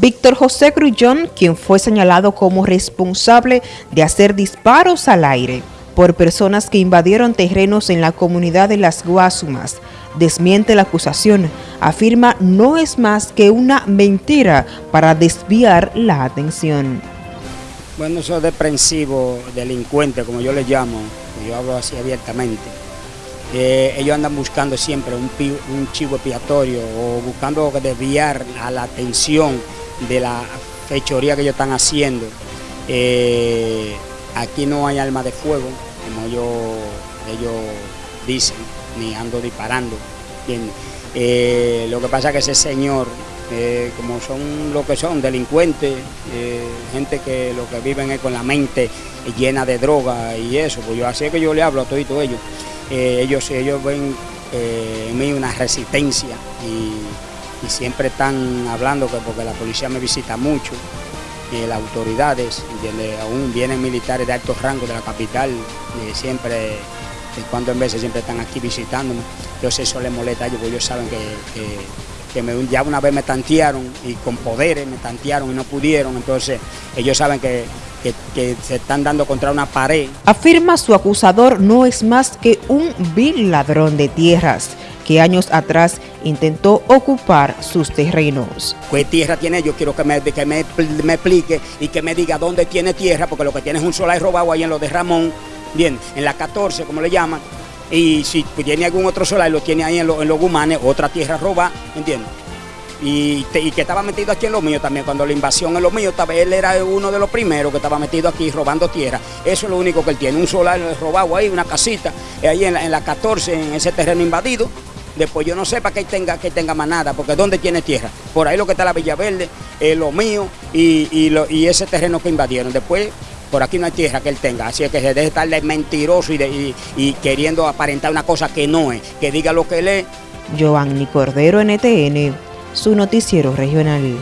Víctor José Grullón, quien fue señalado como responsable de hacer disparos al aire por personas que invadieron terrenos en la comunidad de Las Guasumas, desmiente la acusación, afirma no es más que una mentira para desviar la atención. Bueno, esos deprensivos, delincuentes, como yo les llamo, yo hablo así abiertamente, eh, ellos andan buscando siempre un, un chivo expiatorio o buscando desviar a la atención de la fechoría que ellos están haciendo. Eh, aquí no hay alma de fuego, como ellos, dicen, ni ando disparando. Eh, lo que pasa es que ese señor, eh, como son lo que son, delincuentes, gente que lo que viven es con la mente llena de droga y eso, pues yo así que yo le hablo a todos ellos. ellos, ellos ven en mí una resistencia y y siempre están hablando que porque la policía me visita mucho, las autoridades, aún vienen militares de alto rango de la capital, siempre, de cuando en veces siempre están aquí visitándome, entonces eso les molesta a ellos, porque ellos saben que, me, ya una vez me tantearon y con poderes me tantearon y no pudieron, entonces ellos saben que, que, se están dando contra una pared. Afirma su acusador no es más que un vil ladrón de tierras que años atrás intentó ocupar sus terrenos. ¿Qué tierra tiene? Yo quiero que me, que me, explique y que me diga dónde tiene tierra, porque lo que tiene es un solar robado ahí en lo de Ramón, bien, en la 14, como le llaman, y si tiene algún otro solar, lo tiene ahí en, en los Gumanes, otra tierra robada, ¿entiendes? Y, que estaba metido aquí en lo mío también, cuando la invasión en lo mío, él era uno de los primeros que estaba metido aquí robando tierra. Eso es lo único que él tiene, un solar robado ahí, una casita, ahí en la, en la 14, en ese terreno invadido, Después yo no sé para qué tenga, que tenga más nada, porque ¿dónde tiene tierra? Por ahí lo que está la Villa Verde, lo mío y, ese terreno que invadieron. Después por aquí no hay tierra que él tenga, así es que se deje estar de mentiroso y, y, queriendo aparentar una cosa que no es, que diga lo que él es. Giovanni Cordero, NTN, su noticiero regional.